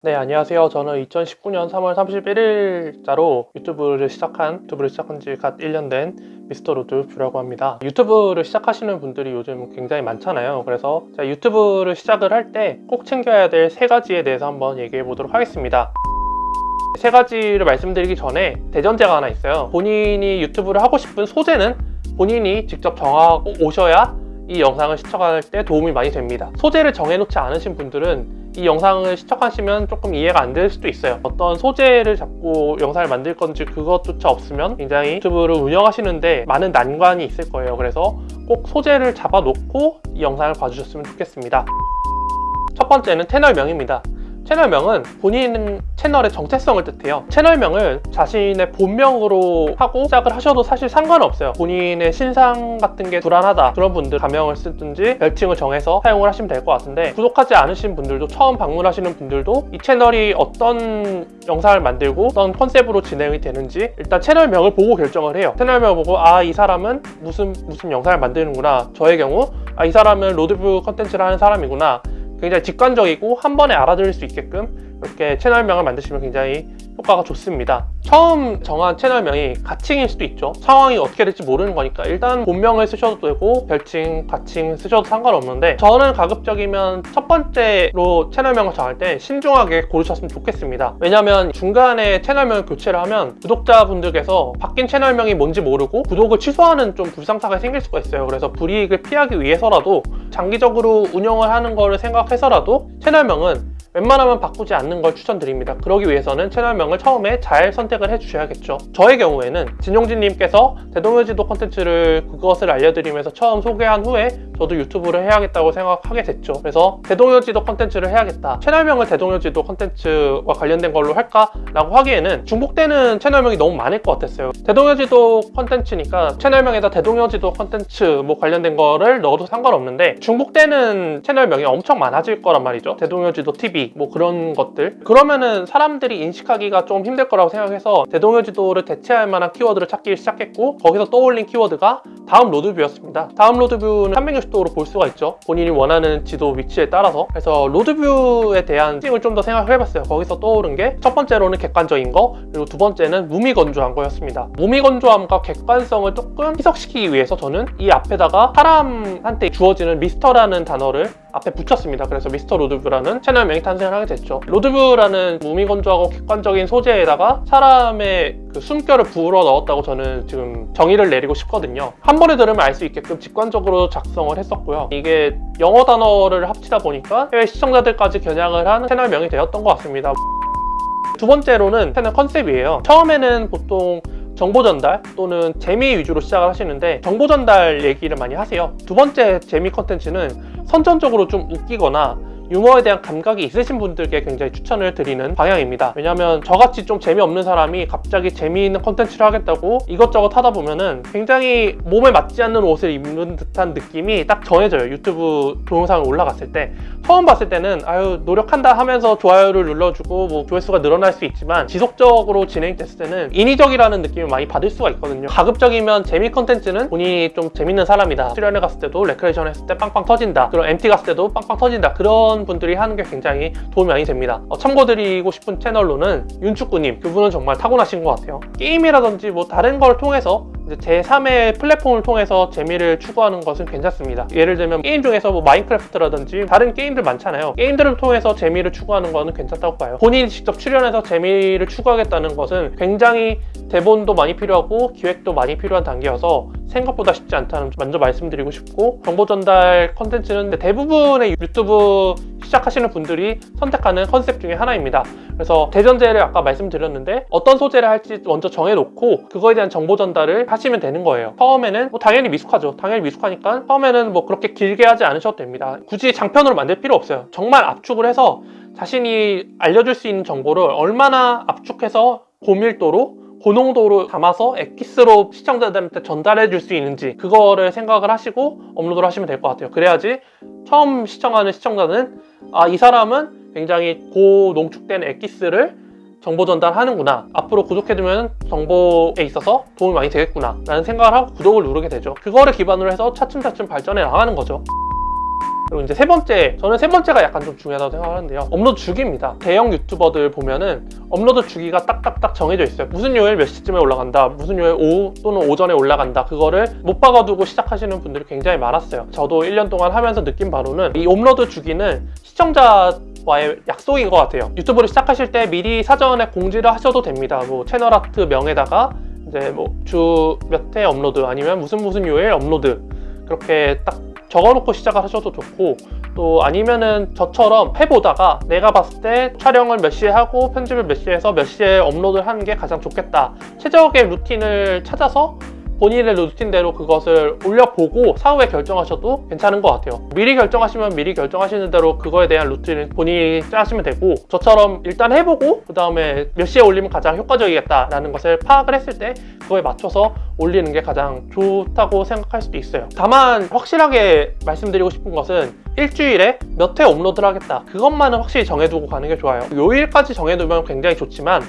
네 안녕하세요. 저는 2019년 3월 31일자로 유튜브를 시작한 유튜브를 시작한 지 갓 1년 된 미스터 로드뷰라고 합니다. 유튜브를 시작하시는 분들이 요즘 굉장히 많잖아요. 그래서 유튜브를 시작을 할 때 꼭 챙겨야 될 세 가지에 대해서 한번 얘기해 보도록 하겠습니다. 세 가지를 말씀드리기 전에 대전제가 하나 있어요. 본인이 유튜브를 하고 싶은 소재는 본인이 직접 정하고 오셔야 이 영상을 시청할 때 도움이 많이 됩니다. 소재를 정해놓지 않으신 분들은 이 영상을 시청하시면 조금 이해가 안 될 수도 있어요. 어떤 소재를 잡고 영상을 만들 건지 그것조차 없으면 굉장히 유튜브를 운영하시는데 많은 난관이 있을 거예요. 그래서 꼭 소재를 잡아 놓고 이 영상을 봐주셨으면 좋겠습니다. 첫 번째는 채널명입니다 채널명은 본인 채널의 정체성을 뜻해요. 채널명을 자신의 본명으로 하고 시작을 하셔도 사실 상관없어요. 본인의 신상 같은 게 불안하다 그런 분들 가명을 쓰든지 별칭을 정해서 사용을 하시면 될 것 같은데 구독하지 않으신 분들도 처음 방문하시는 분들도 이 채널이 어떤 영상을 만들고 어떤 컨셉으로 진행이 되는지 일단 채널명을 보고 결정을 해요. 채널명을 보고 아 이 사람은 무슨 무슨 영상을 만드는구나. 저의 경우 아 이 사람은 로드뷰 컨텐츠를 하는 사람이구나 굉장히 직관적이고 한 번에 알아들을 수 있게끔 이렇게 채널명을 만드시면 굉장히 효과가 좋습니다. 처음 정한 채널명이 가칭일 수도 있죠. 상황이 어떻게 될지 모르는 거니까 일단 본명을 쓰셔도 되고 별칭, 가칭 쓰셔도 상관없는데 저는 가급적이면 첫 번째로 채널명을 정할 때 신중하게 고르셨으면 좋겠습니다. 왜냐면 중간에 채널명을 교체를 하면 구독자분들께서 바뀐 채널명이 뭔지 모르고 구독을 취소하는 좀 불상사가 생길 수가 있어요. 그래서 불이익을 피하기 위해서라도 장기적으로 운영을 하는 거를 생각해서라도 채널명은 웬만하면 바꾸지 않는 걸 추천드립니다. 그러기 위해서는 채널명을 처음에 잘 선택을 해주셔야겠죠. 저의 경우에는 진용진님께서 대동여지도 컨텐츠를 그것을 알려드리면서 처음 소개한 후에 저도 유튜브를 해야겠다고 생각하게 됐죠. 그래서 대동여지도 컨텐츠를 해야겠다. 채널명을 대동여지도 컨텐츠와 관련된 걸로 할까? 라고 하기에는 중복되는 채널명이 너무 많을 것 같았어요. 대동여지도 컨텐츠니까 채널명에다 대동여지도 컨텐츠 뭐 관련된 거를 넣어도 상관없는데 중복되는 채널명이 엄청 많아질 거란 말이죠. 대동여지도 TV 뭐 그런 것들. 그러면은 사람들이 인식하기가 좀 힘들 거라고 생각해서 대동여지도를 대체할 만한 키워드를 찾기 시작했고 거기서 떠올린 키워드가 다음 로드뷰였습니다. 다음 로드뷰는 360도로 볼 수가 있죠. 본인이 원하는 지도 위치에 따라서. 그래서 로드뷰에 대한 특징을 좀 더 생각을 해봤어요. 거기서 떠오른 게 첫 번째로는 객관적인 거 그리고 두 번째는 무미건조한 거였습니다. 무미건조함과 객관성을 조금 희석시키기 위해서 저는 이 앞에다가 사람한테 주어지는 미스터라는 단어를 앞에 붙였습니다. 그래서 미스터 로드뷰라는 채널명이 탄생을 하게 됐죠. 로드뷰라는 무미건조하고 객관적인 소재에다가 사람의 그 숨결을 불어 넣었다고 저는 지금 정의를 내리고 싶거든요. 한 번에 들으면 알 수 있게끔 직관적으로 작성을 했었고요. 이게 영어 단어를 합치다 보니까 해외 시청자들까지 겨냥을 하는 채널명이 되었던 것 같습니다. 두 번째로는 채널 컨셉이에요. 처음에는 보통 정보 전달 또는 재미 위주로 시작을 하시는데 정보 전달 얘기를 많이 하세요. 두 번째 재미 컨텐츠는 선천적으로 좀 웃기거나 유머에 대한 감각이 있으신 분들께 굉장히 추천을 드리는 방향입니다. 왜냐면 저같이 좀 재미없는 사람이 갑자기 재미있는 컨텐츠를 하겠다고 이것저것 하다 보면은 굉장히 몸에 맞지 않는 옷을 입는 듯한 느낌이 딱 전해져요. 유튜브 동영상을 올라갔을 때. 처음 봤을 때는 아유 노력한다 하면서 좋아요를 눌러주고 뭐 조회수가 늘어날 수 있지만 지속적으로 진행됐을 때는 인위적이라는 느낌을 많이 받을 수가 있거든요. 가급적이면 재미 컨텐츠는 본인이 좀 재밌는 사람이다. 수련회 갔을 때도 레크레이션 했을 때 빵빵 터진다. 그리고 MT 갔을 때도 빵빵 터진다. 그런 분들이 하는 게 굉장히 도움이 많이 됩니다. 어, 참고드리고 싶은 채널로는 윤축구님 그분은 정말 타고나신 것 같아요. 게임이라든지 뭐 다른 걸 통해서 제3의 플랫폼을 통해서 재미를 추구하는 것은 괜찮습니다. 예를 들면 게임 중에서 뭐 마인크래프트라든지 다른 게임들 많잖아요. 게임들을 통해서 재미를 추구하는 것은 괜찮다고 봐요. 본인이 직접 출연해서 재미를 추구하겠다는 것은 굉장히 대본도 많이 필요하고 기획도 많이 필요한 단계여서 생각보다 쉽지 않다는 먼저 말씀드리고 싶고 정보 전달 컨텐츠는 대부분의 유튜브 시작하시는 분들이 선택하는 컨셉 중에 하나입니다. 그래서 대전제를 아까 말씀드렸는데 어떤 소재를 할지 먼저 정해놓고 그거에 대한 정보 전달을 하시면 되는 거예요. 처음에는 뭐 당연히 미숙하죠. 당연히 미숙하니까 처음에는 뭐 그렇게 길게 하지 않으셔도 됩니다. 굳이 장편으로 만들 필요 없어요. 정말 압축을 해서 자신이 알려줄 수 있는 정보를 얼마나 압축해서 고밀도로 고농도로 담아서 엑기스로 시청자들한테 전달해 줄 수 있는지 그거를 생각을 하시고 업로드를 하시면 될 것 같아요. 그래야지 처음 시청하는 시청자는 아 이 사람은 굉장히 고농축된 엑기스를 정보 전달하는구나. 앞으로 구독해두면 정보에 있어서 도움이 많이 되겠구나 라는 생각을 하고 구독을 누르게 되죠. 그거를 기반으로 해서 차츰차츰 발전해 나가는 거죠 그리고 이제 세 번째, 저는 세 번째가 약간 좀 중요하다고 생각하는데요. 업로드 주기입니다. 대형 유튜버들 보면은 업로드 주기가 딱딱딱 정해져 있어요. 무슨 요일 몇 시쯤에 올라간다, 무슨 요일 오후 또는 오전에 올라간다. 그거를 못 박아두고 시작하시는 분들이 굉장히 많았어요. 저도 1년 동안 하면서 느낀 바로는 이 업로드 주기는 시청자 와의 약속인 것 같아요. 유튜브를 시작하실 때 미리 사전에 공지를 하셔도 됩니다. 뭐 채널 아트 명에다가 이제 뭐 주 몇 회 업로드 아니면 무슨 무슨 요일 업로드 그렇게 딱 적어놓고 시작을 하셔도 좋고 또 아니면은 저처럼 해보다가 내가 봤을 때 촬영을 몇 시에 하고 편집을 몇 시에 해서 몇 시에 업로드를 하는 게 가장 좋겠다. 최적의 루틴을 찾아서 본인의 루틴대로 그것을 올려보고 사후에 결정하셔도 괜찮은 것 같아요. 미리 결정하시면 미리 결정하시는 대로 그거에 대한 루틴을 본인이 짜시면 되고 저처럼 일단 해보고 그 다음에 몇 시에 올리면 가장 효과적이겠다라는 것을 파악을 했을 때 그거에 맞춰서 올리는 게 가장 좋다고 생각할 수도 있어요. 다만 확실하게 말씀드리고 싶은 것은 일주일에 몇 회 업로드를 하겠다. 그것만은 확실히 정해두고 가는 게 좋아요. 요일까지 정해두면 굉장히 좋지만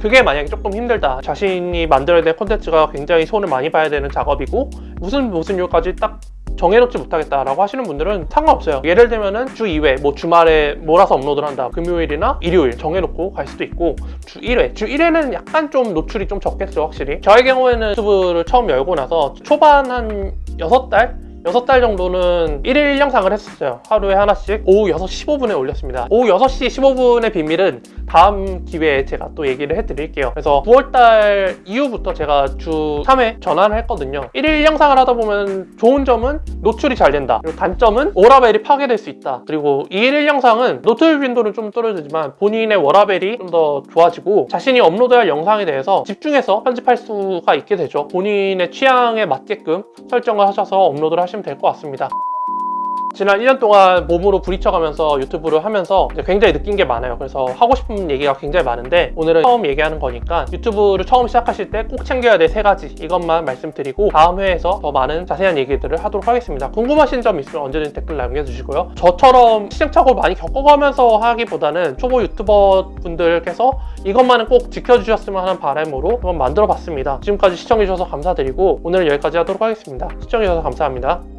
그게 만약에 조금 힘들다. 자신이 만들어야 될 콘텐츠가 굉장히 손을 많이 봐야 되는 작업이고 무슨 무슨 요일까지 딱 정해놓지 못하겠다라고 하시는 분들은 상관없어요. 예를 들면은 주 2회 뭐 주말에 몰아서 업로드를 한다. 금요일이나 일요일 정해놓고 갈 수도 있고 주 1회. 주 1회는 약간 좀 노출이 좀 적겠죠 확실히. 저의 경우에는 유튜브를 처음 열고 나서 초반 한 6달? 6달 정도는 1일 영상을 했었어요. 하루에 하나씩 오후 6시 15분에 올렸습니다. 오후 6시 15분의 비밀은 다음 기회에 제가 또 얘기를 해드릴게요. 그래서 9월달 이후부터 제가 주 3회 전환을 했거든요. 1일 영상을 하다 보면 좋은 점은 노출이 잘 된다. 그리고 단점은 워라벨이 파괴될 수 있다. 그리고 이 1일 영상은 노출 빈도는 좀 떨어지지만 본인의 워라벨이 좀 더 좋아지고 자신이 업로드할 영상에 대해서 집중해서 편집할 수가 있게 되죠. 본인의 취향에 맞게끔 설정을 하셔서 업로드를 하시 면 될 것 같습니다. 지난 1년 동안 몸으로 부딪혀가면서 유튜브를 하면서 굉장히 느낀 게 많아요. 그래서 하고 싶은 얘기가 굉장히 많은데 오늘은 처음 얘기하는 거니까 유튜브를 처음 시작하실 때 꼭 챙겨야 될 세 가지 이것만 말씀드리고 다음 회에서 더 많은 자세한 얘기들을 하도록 하겠습니다. 궁금하신 점 있으면 언제든 댓글 남겨주시고요. 저처럼 시행착오를 많이 겪어가면서 하기보다는 초보 유튜버 분들께서 이것만은 꼭 지켜주셨으면 하는 바람으로 한번 만들어 봤습니다. 지금까지 시청해주셔서 감사드리고 오늘은 여기까지 하도록 하겠습니다. 시청해주셔서 감사합니다.